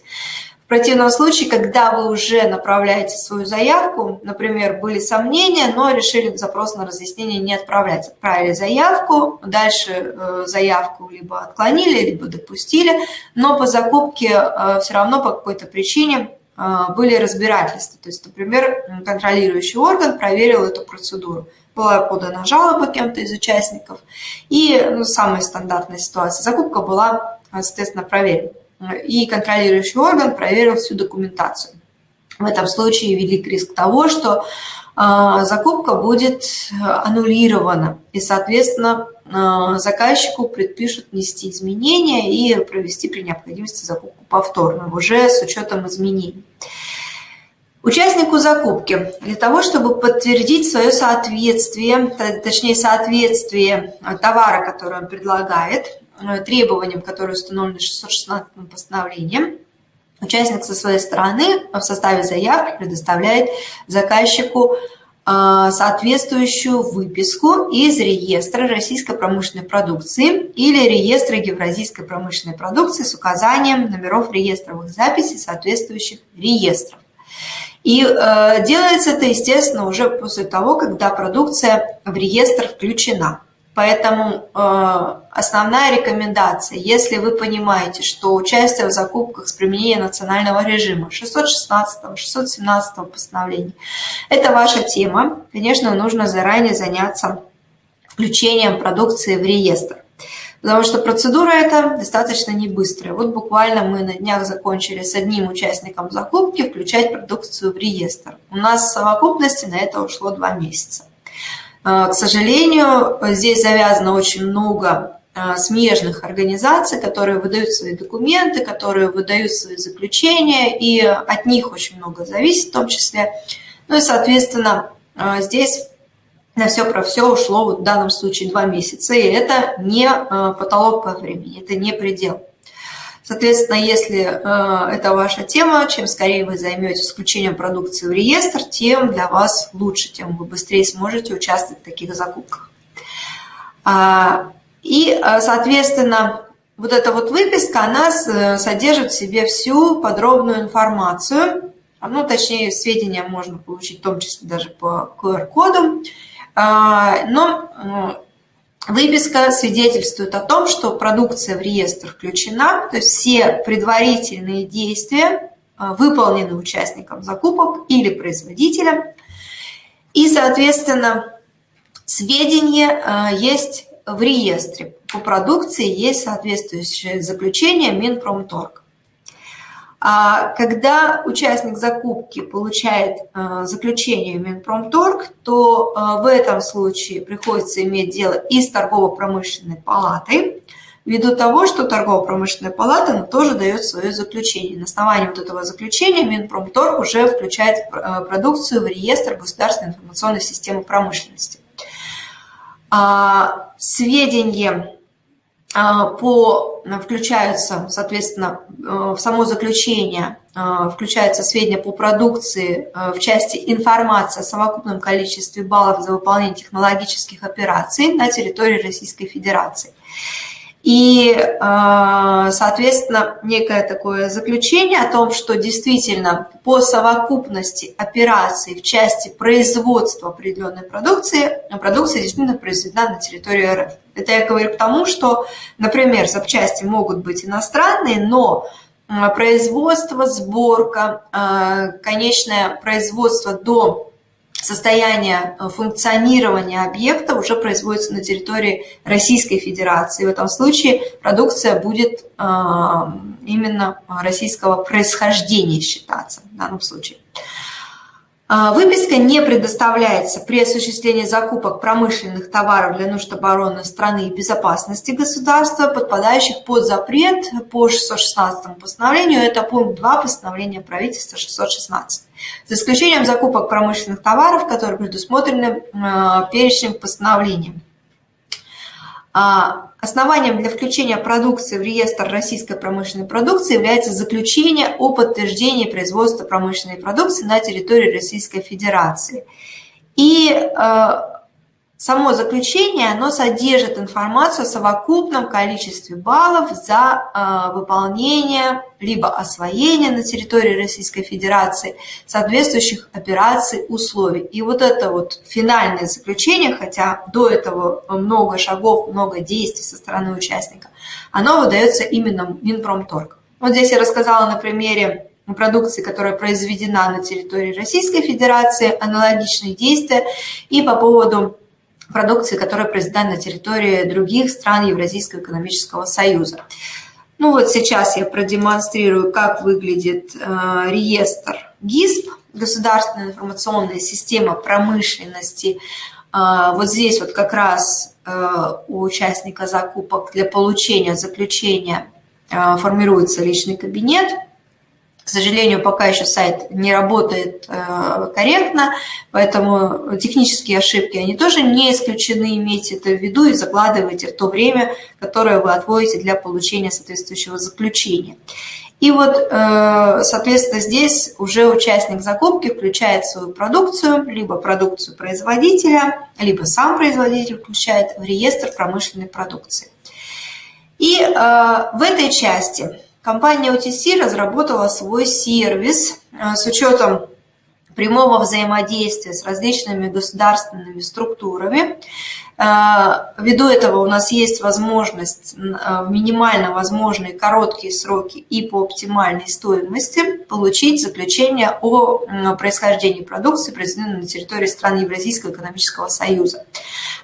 В противном случае, когда вы уже направляете свою заявку, например, были сомнения, но решили запрос на разъяснение не отправлять. Отправили заявку, дальше э, заявку либо отклонили, либо допустили, но по закупке э, все равно по какой-то причине э, были разбирательства. То есть, например, контролирующий орган проверил эту процедуру. Была подана жалоба кем-то из участников, и ну, самая стандартная ситуация, закупка была, соответственно, проверена и контролирующий орган проверил всю документацию. В этом случае велик риск того, что а, закупка будет аннулирована, и, соответственно, а, заказчику предпишут внести изменения и провести при необходимости закупку повторно, уже с учетом изменений. Участнику закупки для того, чтобы подтвердить свое соответствие, точнее соответствие товара, который он предлагает, требованиям, которые установлены 616 постановлением, участник со своей стороны в составе заявки предоставляет заказчику э, соответствующую выписку из реестра российской промышленной продукции или реестра евразийской промышленной продукции с указанием номеров реестровых записей соответствующих реестров. И э, делается это, естественно, уже после того, когда продукция в реестр включена. Поэтому э, основная рекомендация, если вы понимаете, что участие в закупках с применением национального режима 616, 617 постановления, это ваша тема, конечно, нужно заранее заняться включением продукции в реестр. Потому что процедура эта достаточно не быстрая. Вот буквально мы на днях закончили с одним участником закупки включать продукцию в реестр. У нас в совокупности на это ушло два месяца. А, к сожалению, здесь завязано очень много а, смежных организаций, которые выдают свои документы, которые выдают свои заключения, и от них очень много зависит в том числе. Ну и, соответственно, а, здесь на все про все ушло вот в данном случае два месяца, и это не потолок по времени, это не предел. Соответственно, если э, это ваша тема, чем скорее вы займетесь включением продукции в реестр, тем для вас лучше, тем вы быстрее сможете участвовать в таких закупках. А, и, э, соответственно, вот эта вот выписка, она содержит в себе всю подробную информацию, ну, точнее, сведения можно получить в том числе даже по QR-коду, а, но Выписка свидетельствует о том, что продукция в реестр включена, то есть все предварительные действия а, выполнены участником закупок или производителем, и, соответственно, сведения а, есть в реестре. По продукции есть соответствующее заключение Минпромторг. А когда участник закупки получает э, заключение Минпромторг, то э, в этом случае приходится иметь дело и с торгово-промышленной палатой, ввиду того, что торгово-промышленная палата тоже дает свое заключение. На основании вот этого заключения Минпромторг уже включает э, продукцию в реестр государственной информационной системы промышленности. А, сведения по, включаются, соответственно, э, в само заключение э, включаются сведения по продукции э, в части информации о совокупном количестве баллов за выполнение технологических операций на территории Российской Федерации. И, а, соответственно, некое такое заключение о том, что действительно по совокупности операций в части производства определенной продукции, продукция действительно произведена на территории РФ. Это я говорю к тому, что, например, запчасти могут быть иностранные, но производство, сборка, а, конечное производство до состояние э, функционирования объекта уже производится на территории Российской Федерации. В этом случае продукция будет э, именно российского происхождения считаться в данном случае. А, выписка не предоставляется при осуществлении закупок промышленных товаров для нужд обороны страны и безопасности государства, подпадающих под запрет по 616 постановлению. Это пункт 2 постановления правительства 616. За исключением закупок промышленных товаров, которые предусмотрены а, перечнем постановлением. А, основанием для включения продукции в реестр российской промышленной продукции является заключение о подтверждении производства промышленной продукции на территории Российской Федерации. И а, Само заключение, оно содержит информацию о совокупном количестве баллов за э, выполнение либо освоение на территории Российской Федерации соответствующих операций условий. И вот это вот финальное заключение, хотя до этого много шагов, много действий со стороны участника, оно выдается именно Минпромторг. Вот здесь я рассказала на примере продукции, которая произведена на территории Российской Федерации, аналогичные действия. И по поводу продукции, которая произведена на территории других стран Евразийского экономического союза. Ну вот сейчас я продемонстрирую, как выглядит э, реестр ГИСП, Государственная информационная система промышленности. Э, вот здесь вот как раз э, у участника закупок для получения заключения э, формируется личный кабинет – к сожалению, пока еще сайт не работает э, корректно, поэтому технические ошибки, они тоже не исключены, имейте это в виду и закладывайте в то время, которое вы отводите для получения соответствующего заключения. И вот, э, соответственно, здесь уже участник закупки включает свою продукцию, либо продукцию производителя, либо сам производитель включает в реестр промышленной продукции. И э, в этой части Компания OTC разработала свой сервис э, с учетом прямого взаимодействия с различными государственными структурами. Э, ввиду этого у нас есть возможность в минимально возможные короткие сроки и по оптимальной стоимости получить заключение о происхождении продукции, произведенной на территории стран Евразийского экономического союза.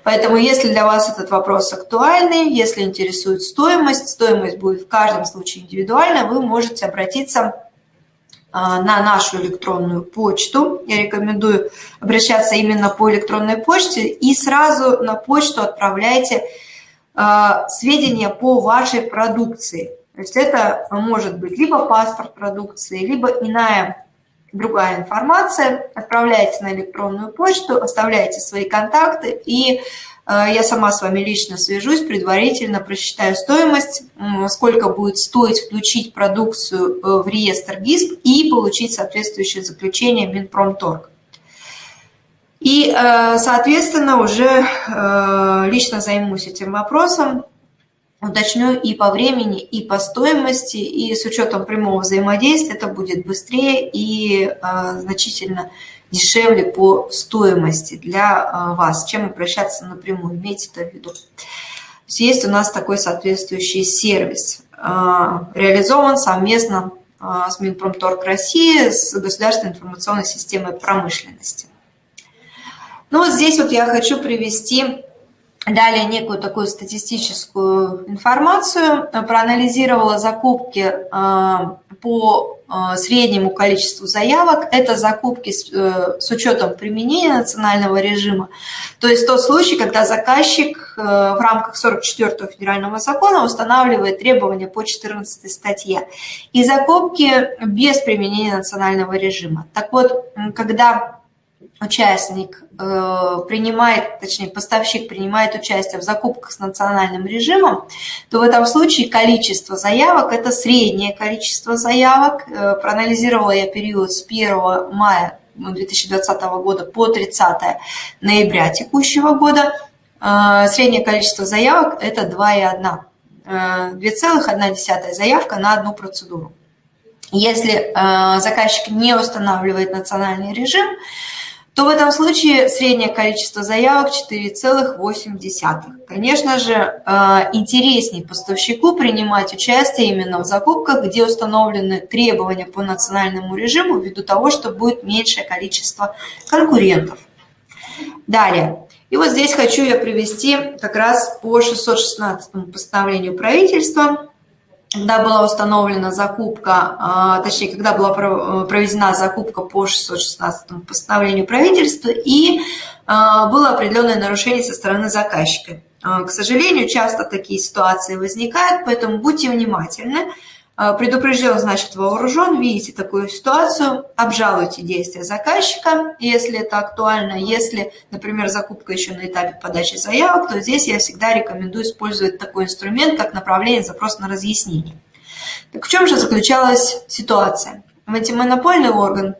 Поэтому если для вас этот вопрос актуальный, если интересует стоимость, стоимость будет в каждом случае индивидуальна, вы можете обратиться а, на нашу электронную почту. Я рекомендую обращаться именно по электронной почте и сразу на почту отправляйте а, сведения по вашей продукции. То есть это может быть либо паспорт продукции, либо иная другая информация. Отправляйте на электронную почту, оставляйте свои контакты и я сама с вами лично свяжусь, предварительно просчитаю стоимость, сколько будет стоить включить продукцию э, в реестр ГИСП и получить соответствующее заключение Минпромторг. И, э, соответственно, уже лично займусь этим вопросом, уточню и по времени, и по стоимости, и с учетом прямого взаимодействия это будет быстрее и значительно дешевле по стоимости для а, вас, чем обращаться напрямую. Имейте это в виду. Есть у нас такой соответствующий сервис. А, реализован совместно а, с Минпромторг России, с Государственной информационной системой промышленности. Ну вот здесь вот я хочу привести далее некую такую статистическую информацию. Проанализировала закупки по среднему количеству заявок. Это закупки с, э, с учетом применения национального режима. То есть тот случай, когда заказчик э, в рамках 44 федерального закона устанавливает требования по 14 статье. И закупки без применения национального режима. Так вот, когда участник э, принимает, точнее поставщик принимает участие в закупках с национальным режимом, то в этом случае количество заявок – это среднее количество заявок. Э, проанализировала я период с 1 мая 2020 года по 30 ноября текущего года. Э, среднее количество заявок – это 2,1 2,1 заявка на одну процедуру. Если заказчик не устанавливает национальный режим, то в этом случае среднее количество заявок 4,8. Конечно же, э, интереснее поставщику принимать участие именно в закупках, где установлены требования по национальному режиму, ввиду того, что будет меньшее количество конкурентов. Далее. И вот здесь хочу я привести как раз по 616 постановлению правительства когда была установлена закупка, а, точнее, когда была проведена закупка по 616 постановлению правительства, и а, было определенное нарушение со стороны заказчика. А, к сожалению, часто такие ситуации возникают, поэтому будьте внимательны. А, предупрежден, значит, вооружен, видите такую ситуацию, обжалуйте действия заказчика, если это актуально. Если, например, закупка еще на этапе подачи заявок, то здесь я всегда рекомендую использовать такой инструмент, как направление запроса на разъяснение. Так в чем же заключалась ситуация? В антимонопольный орган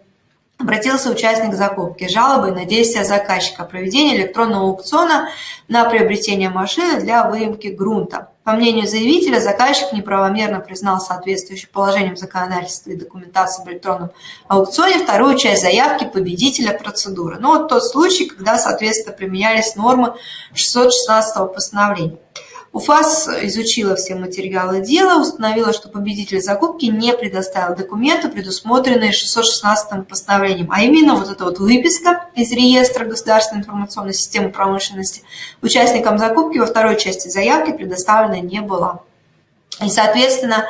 обратился участник закупки с жалобой на действия заказчика о проведении электронного аукциона на приобретение машины для выемки грунта. По мнению заявителя, заказчик неправомерно признал соответствующим положением законодательства и документации в электронном аукционе вторую часть заявки победителя процедуры. Ну вот тот случай, когда, соответственно, применялись нормы 616 постановления. УФАС изучила все материалы дела, установила, что победитель закупки не предоставил документы, предусмотренные 616 постановлением, а именно вот эта вот выписка из реестра государственной информационной системы промышленности участникам закупки во второй части заявки предоставлена не была. И, соответственно,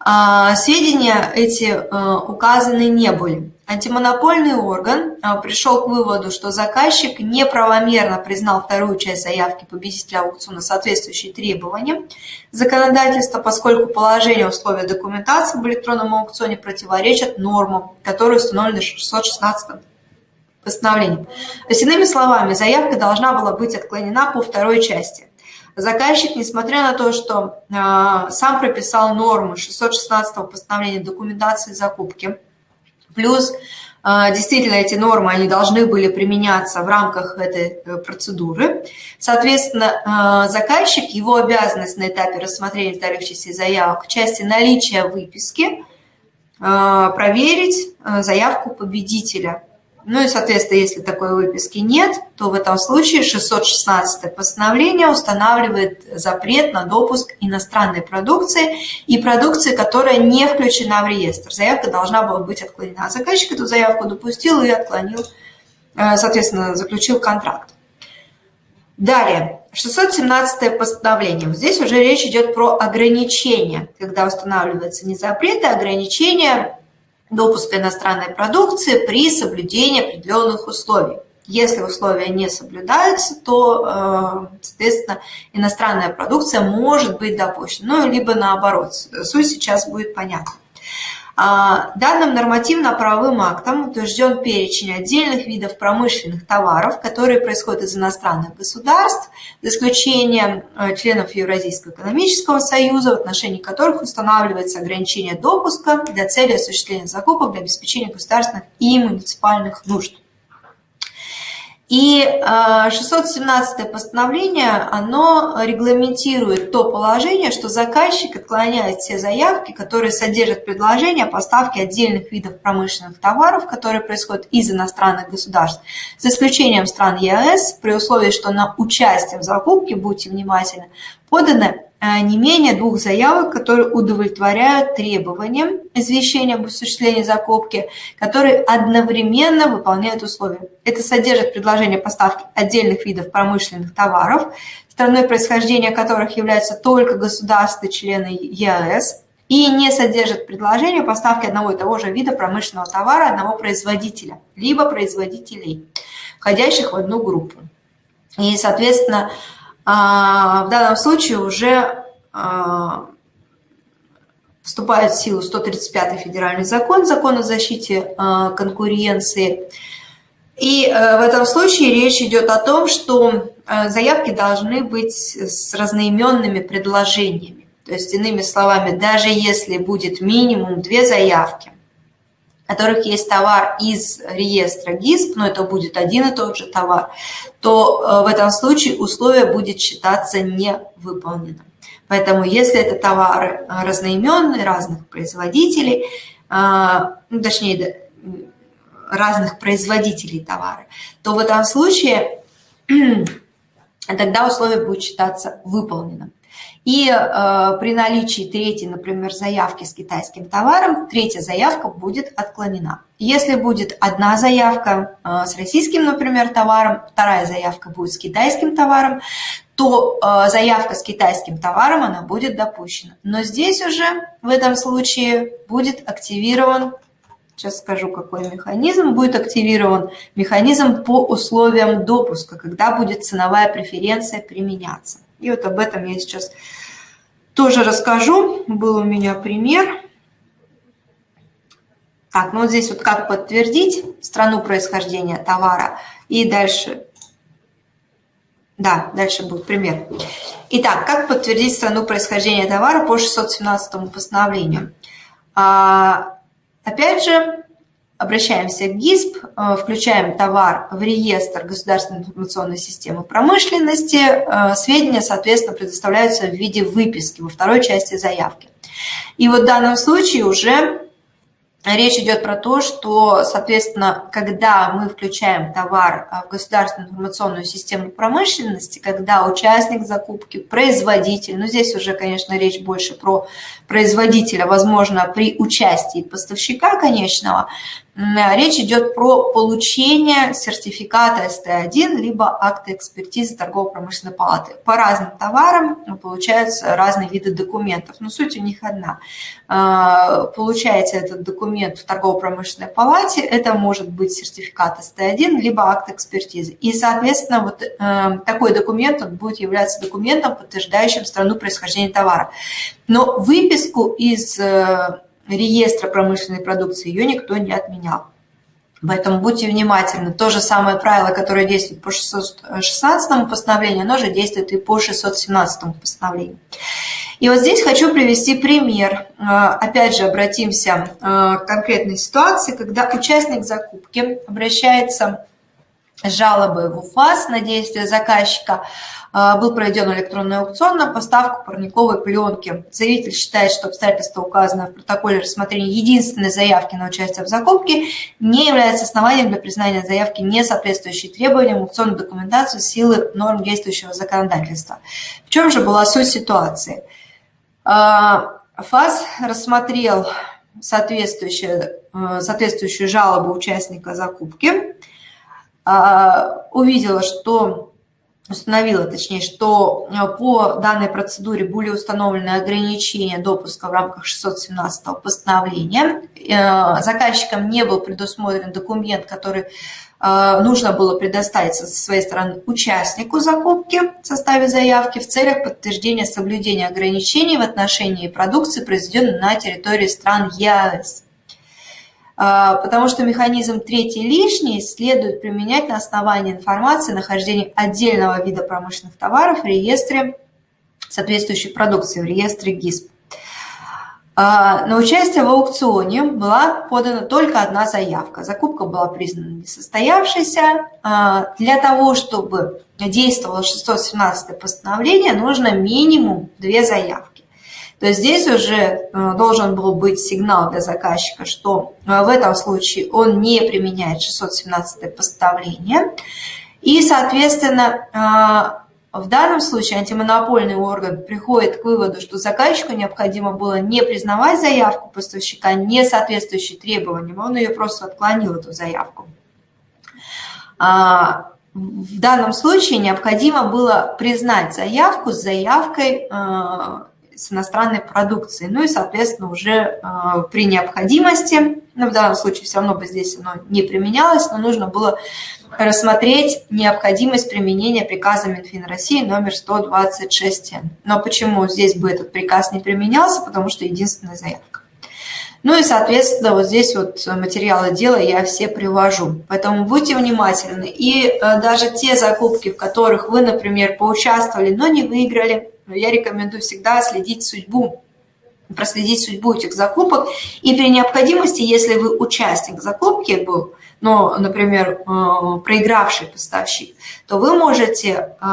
а, сведения эти э, указаны не были. Антимонопольный орган э, пришел к выводу, что заказчик неправомерно признал вторую часть заявки победителя аукциона, соответствующей требованиям законодательства, поскольку положение условия документации в электронном аукционе противоречат нормам, которые установлены 616 постановлением. То есть, иными словами, заявка должна была быть отклонена по второй части. Заказчик, несмотря на то, что э, сам прописал нормы 616 постановления документации закупки, плюс э, действительно эти нормы, они должны были применяться в рамках этой э, процедуры. Соответственно, э, заказчик, его обязанность на этапе рассмотрения вторых частей заявок в части наличия выписки проверить заявку победителя ну и, соответственно, если такой выписки нет, то в этом случае 616 постановление устанавливает запрет на допуск иностранной продукции и продукции, которая не включена в реестр. Заявка должна была быть отклонена. Заказчик эту заявку допустил и отклонил, э, соответственно, заключил контракт. Далее, 617 постановление. Здесь уже речь идет про ограничения, когда устанавливается не запрет, а ограничения допуска иностранной продукции при соблюдении определенных условий. Если условия не соблюдаются, то, э, соответственно, иностранная продукция может быть допущена, ну, либо наоборот. Суть сейчас будет понятна. А, данным нормативно-правовым актом утвержден перечень отдельных видов промышленных товаров, которые происходят из иностранных государств, за исключением э, членов Евразийского экономического союза, в отношении которых устанавливается ограничение допуска для цели осуществления закупок для обеспечения государственных и муниципальных нужд. И 617 э, постановление, оно регламентирует то положение, что заказчик отклоняет все заявки, которые содержат предложение о поставке отдельных видов промышленных товаров, которые происходят из иностранных государств, за исключением стран ЕАЭС, при условии, что на участие в закупке, будьте внимательны, подано Э, не менее двух заявок, которые удовлетворяют требованиям извещения об осуществлении закупки, которые одновременно выполняют условия. Это содержит предложение поставки отдельных видов промышленных товаров, страной происхождения которых являются только государства-члены ЕАЭС, и не содержит предложение поставки одного и того же вида промышленного товара одного производителя, либо производителей, входящих в одну группу. И, соответственно, в данном случае уже а, вступает в силу 135 федеральный закон, закон о защите а, конкуренции. И в этом случае речь идет о том, что заявки должны быть с разноименными предложениями. То есть, иными словами, даже если будет минимум две заявки, которых есть товар из реестра ГИСП, но это будет один и тот же товар, то э, в этом случае условие будет считаться невыполненным. Поэтому если это товары разноименные, разных производителей, ну, точнее, разных производителей товара, то в этом случае тогда условие будет считаться выполненным. И э, при наличии третьей, например, заявки с китайским товаром, третья заявка будет отклонена. Если будет одна заявка э, с российским, например, товаром, вторая заявка будет с китайским товаром, то э, заявка с китайским товаром, она будет допущена. Но здесь уже в этом случае будет активирован сейчас скажу, какой механизм, будет активирован механизм по условиям допуска, когда будет ценовая преференция применяться. И вот об этом я сейчас тоже расскажу. Был у меня пример. Так, ну вот здесь вот как подтвердить страну происхождения товара. И дальше, да, дальше будет пример. Итак, как подтвердить страну происхождения товара по 617 постановлению? А, Опять же, обращаемся к ГИСП, э, включаем товар в реестр государственной информационной системы промышленности, э, сведения, соответственно, предоставляются в виде выписки во второй части заявки. И вот в данном случае уже Речь идет про то, что, соответственно, когда мы включаем товар в государственную информационную систему промышленности, когда участник закупки, производитель, ну здесь уже, конечно, речь больше про производителя, возможно, при участии поставщика конечного, речь идет про получение сертификата СТ1, либо акта экспертизы торгово-промышленной палаты. По разным товарам получаются разные виды документов, но суть у них одна. А, получаете этот документ в торгово-промышленной палате, это может быть сертификат СТ1, либо акт экспертизы. И, соответственно, вот э, такой документ он будет являться документом, подтверждающим страну происхождения товара. Но выписку из э, реестра промышленной продукции, ее никто не отменял. Поэтому будьте внимательны. То же самое правило, которое действует по 616 постановлению, оно же действует и по 617 постановлению. И вот здесь хочу привести пример. Э, опять же, обратимся э, к конкретной ситуации, когда участник закупки обращается жалобой в УФАС на действия заказчика, был проведен электронный аукцион на поставку парниковой пленки. Заявитель считает, что обстоятельства, указанные в протоколе рассмотрения единственной заявки на участие в закупке, не является основанием для признания заявки, не соответствующей требованиям аукционной документации силы норм действующего законодательства. В чем же была суть ситуации? А, ФАС рассмотрел соответствующую, э, соответствующую жалобу участника закупки, а, увидела, что установила, точнее, что э, по данной процедуре были установлены ограничения допуска в рамках 617 постановления. Э, заказчикам не был предусмотрен документ, который э, нужно было предоставить со своей стороны участнику закупки в составе заявки в целях подтверждения соблюдения ограничений в отношении продукции, произведенной на территории стран ЕАЭС. А, потому что механизм третий лишний следует применять на основании информации о нахождении отдельного вида промышленных товаров в реестре соответствующей продукции, в реестре ГИСП. А, на участие в аукционе была подана только одна заявка. Закупка была признана несостоявшейся. А, для того, чтобы действовало 617 постановление, нужно минимум две заявки то здесь уже э, должен был быть сигнал для заказчика, что э, в этом случае он не применяет 617 постановление. И, соответственно, э, в данном случае антимонопольный орган приходит к выводу, что заказчику необходимо было не признавать заявку поставщика, не соответствующей требованиям, он ее просто отклонил, эту заявку. А, в данном случае необходимо было признать заявку с заявкой с иностранной продукцией. Ну и, соответственно, уже э, при необходимости, ну, в данном случае все равно бы здесь оно не применялось, но нужно было рассмотреть необходимость применения приказа Минфин России номер 126. Но почему здесь бы этот приказ не применялся? Потому что единственная заявка. Ну и, соответственно, вот здесь вот материалы дела я все привожу. Поэтому будьте внимательны. И э, даже те закупки, в которых вы, например, поучаствовали, но не выиграли, но я рекомендую всегда следить судьбу проследить судьбу этих закупок. И при необходимости, если вы участник закупки был, но, например, э, проигравший поставщик, то вы можете, э,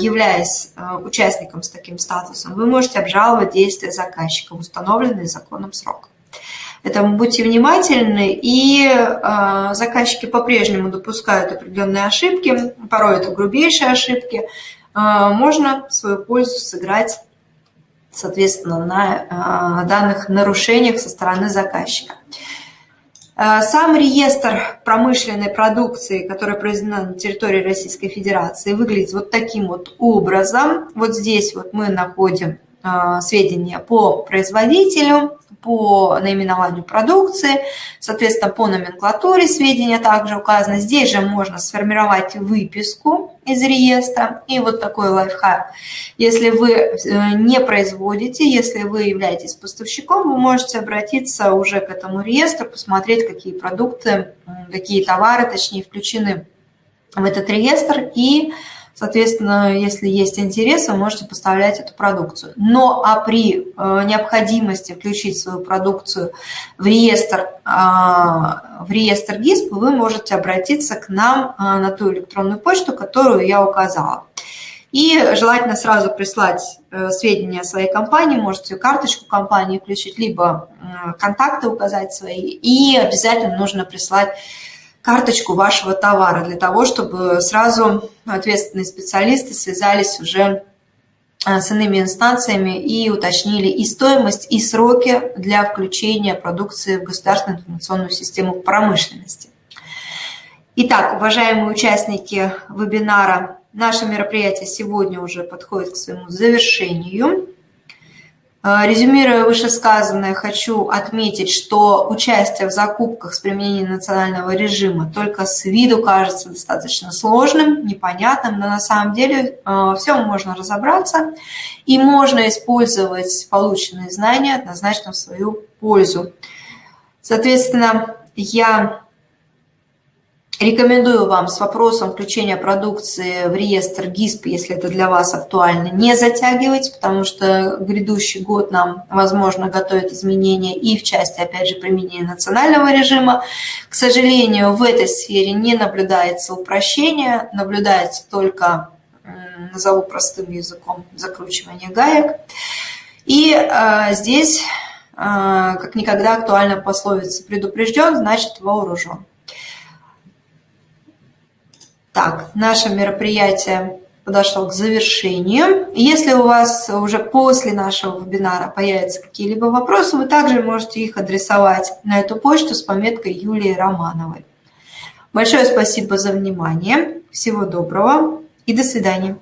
являясь э, участником с таким статусом, вы можете обжаловать действия заказчика в установленный законом срок. Поэтому будьте внимательны, и заказчики по-прежнему допускают определенные ошибки, порой это грубейшие ошибки, можно в свою пользу сыграть, соответственно, на данных нарушениях со стороны заказчика. Э, сам реестр промышленной продукции, которая произведена на территории Российской Федерации, выглядит вот таким вот образом. Вот здесь вот мы находим сведения по производителю, по наименованию продукции, соответственно, по номенклатуре сведения также указаны. Здесь же можно сформировать выписку из реестра. И вот такой лайфхак. Если вы э, не производите, если вы являетесь поставщиком, вы можете обратиться уже к этому реестру, посмотреть, какие продукты, какие товары, точнее, включены в этот реестр и Соответственно, если есть интерес, вы можете поставлять эту продукцию. Но а при э, необходимости включить свою продукцию в реестр, а, в реестр ГИСП, вы можете обратиться к нам а, на ту электронную почту, которую я указала. И желательно сразу прислать э, сведения о своей компании, можете карточку компании включить, либо контакты указать свои. И обязательно нужно прислать карточку вашего товара для того, чтобы сразу ответственные специалисты связались уже э, с иными инстанциями и уточнили и стоимость, и сроки для включения продукции в государственную информационную систему промышленности. Итак, уважаемые участники вебинара, наше мероприятие сегодня уже подходит к своему завершению. Э, резюмируя вышесказанное, хочу отметить, что участие в закупках с применением национального режима только с виду кажется достаточно сложным, непонятным, но на самом деле э, все можно разобраться и можно использовать полученные знания однозначно в свою пользу. Соответственно, я Рекомендую вам с вопросом включения продукции в реестр ГИСП, если это для вас актуально, не затягивать, потому что грядущий год нам, возможно, готовит изменения и в части, опять же, применения национального режима. К сожалению, в этой сфере не наблюдается упрощение, наблюдается только, назову простым языком, закручивание гаек. И э, здесь, э, как никогда, актуальна пословица «предупрежден, значит вооружен». Так, наше мероприятие подошло к завершению. Если у вас уже после нашего вебинара появятся какие-либо вопросы, вы также можете их адресовать на эту почту с пометкой Юлии Романовой. Большое спасибо за внимание, всего доброго и до свидания.